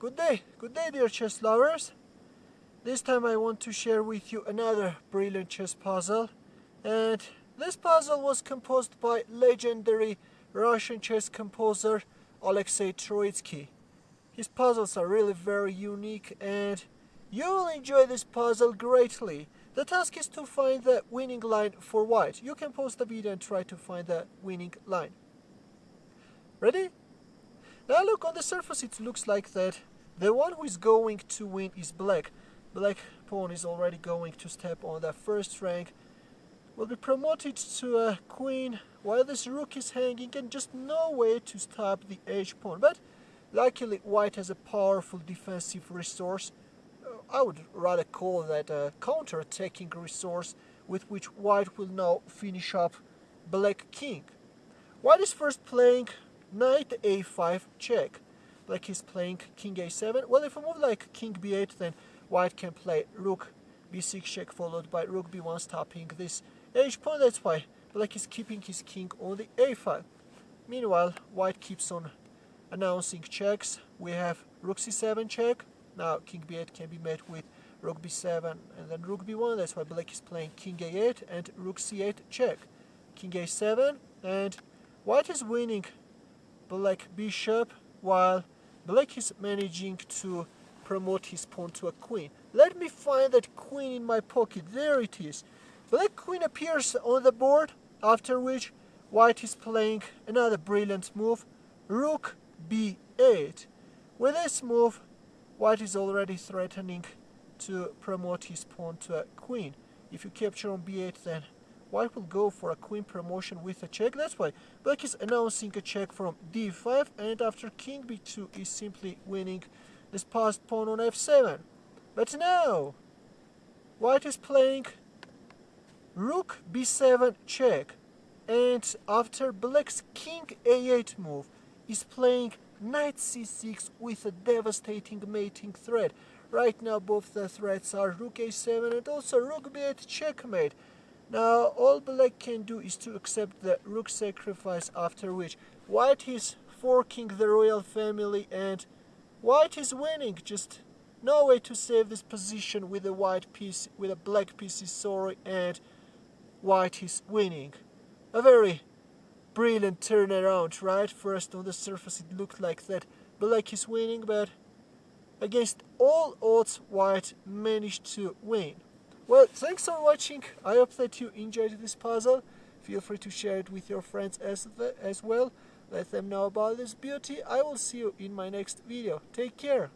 Good day, good day dear chess lovers. This time I want to share with you another brilliant chess puzzle. And this puzzle was composed by legendary Russian chess composer Alexei Troitsky. His puzzles are really very unique and you will enjoy this puzzle greatly. The task is to find the winning line for white. You can pause the video and try to find the winning line. Ready? Now look, on the surface it looks like that the one who is going to win is black. Black pawn is already going to step on the first rank. Will be promoted to a queen while this rook is hanging and just no way to stop the h pawn. But luckily white has a powerful defensive resource. Uh, I would rather call that a counter-attacking resource with which white will now finish up black king. White is first playing knight a5 check. like he's playing king a7. Well, if I move like king b8, then white can play rook b6 check followed by rook b1 stopping this h pawn. That's why black is keeping his king on the a file. Meanwhile, white keeps on announcing checks. We have rook c7 check. Now king b8 can be met with rook b7 and then rook b1. That's why black is playing king a8 and rook c8 check. King a7 and white is winning black bishop while black is managing to promote his pawn to a queen. Let me find that queen in my pocket. There it is. Black queen appears on the board, after which white is playing another brilliant move, rook b8. With this move, white is already threatening to promote his pawn to a queen. If you capture on b8, then white will go for a queen promotion with a check. That's why black is announcing a check from d5, and after king b2 is simply winning this passed pawn on f7. But now, white is playing rook b7 check and after black's king a8 move is playing knight c6 with a devastating mating threat. Right now both the threats are rook a7 and also rook b8 checkmate. Now all black can do is to accept the rook sacrifice after which white is forking the royal family and white is winning just no way to save this position with a white piece with a black piece is sorry and white is winning. A very brilliant turnaround, right? First on the surface it looked like that black is winning, but against all odds white managed to win. Well, thanks for watching. I hope that you enjoyed this puzzle. Feel free to share it with your friends as, the, as well. Let them know about this beauty. I will see you in my next video. Take care.